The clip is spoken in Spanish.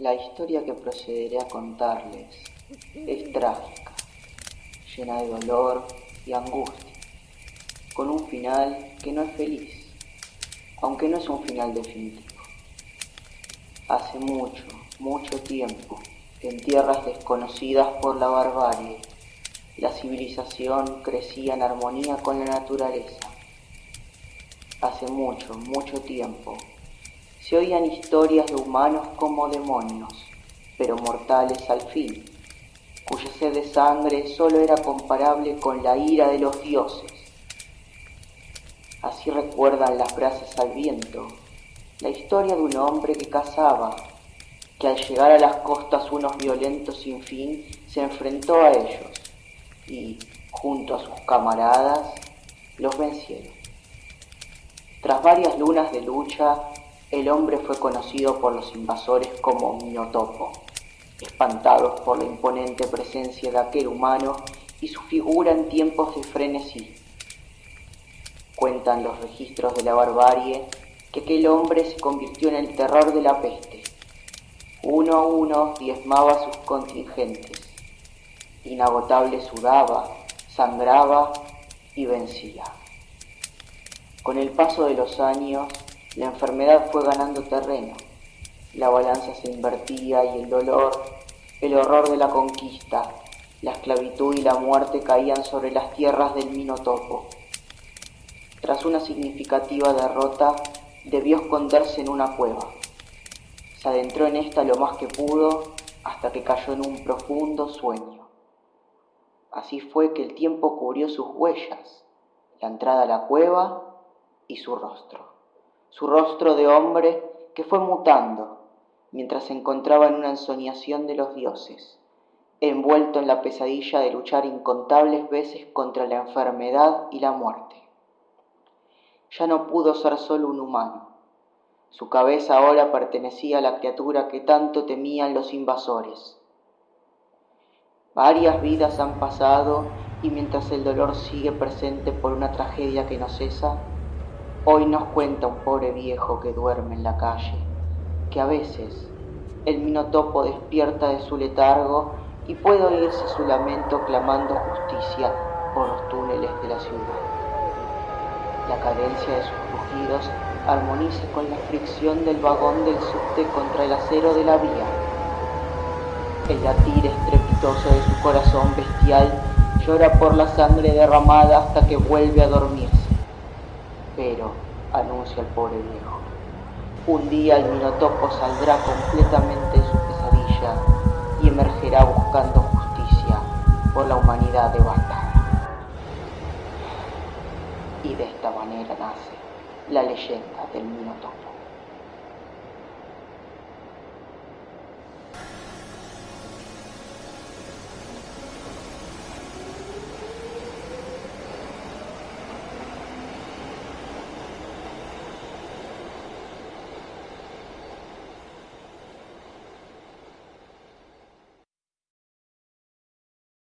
La historia que procederé a contarles es trágica, llena de dolor y angustia, con un final que no es feliz, aunque no es un final definitivo. Hace mucho, mucho tiempo, en tierras desconocidas por la barbarie, la civilización crecía en armonía con la naturaleza. Hace mucho, mucho tiempo, se oían historias de humanos como demonios, pero mortales al fin, cuya sed de sangre solo era comparable con la ira de los dioses. Así recuerdan las brasas al viento la historia de un hombre que cazaba, que al llegar a las costas unos violentos sin fin se enfrentó a ellos y, junto a sus camaradas, los vencieron. Tras varias lunas de lucha, el hombre fue conocido por los invasores como Minotopo, espantados por la imponente presencia de aquel humano y su figura en tiempos de frenesí. Cuentan los registros de la barbarie que aquel hombre se convirtió en el terror de la peste. Uno a uno diezmaba sus contingentes. Inagotable sudaba, sangraba y vencía. Con el paso de los años, la enfermedad fue ganando terreno, la balanza se invertía y el dolor, el horror de la conquista, la esclavitud y la muerte caían sobre las tierras del Minotopo. Tras una significativa derrota, debió esconderse en una cueva. Se adentró en esta lo más que pudo hasta que cayó en un profundo sueño. Así fue que el tiempo cubrió sus huellas, la entrada a la cueva y su rostro su rostro de hombre que fue mutando mientras se encontraba en una ensoñación de los dioses, envuelto en la pesadilla de luchar incontables veces contra la enfermedad y la muerte. Ya no pudo ser solo un humano. Su cabeza ahora pertenecía a la criatura que tanto temían los invasores. Varias vidas han pasado y mientras el dolor sigue presente por una tragedia que no cesa, Hoy nos cuenta un pobre viejo que duerme en la calle, que a veces el minotopo despierta de su letargo y puede oírse su lamento clamando justicia por los túneles de la ciudad. La cadencia de sus rugidos armoniza con la fricción del vagón del subte contra el acero de la vía. El latir estrepitoso de su corazón bestial llora por la sangre derramada hasta que vuelve a dormirse. El pobre viejo, un día el Minotopo saldrá completamente de su pesadilla y emergerá buscando justicia por la humanidad devastada. Y de esta manera nace la leyenda del Minotopo.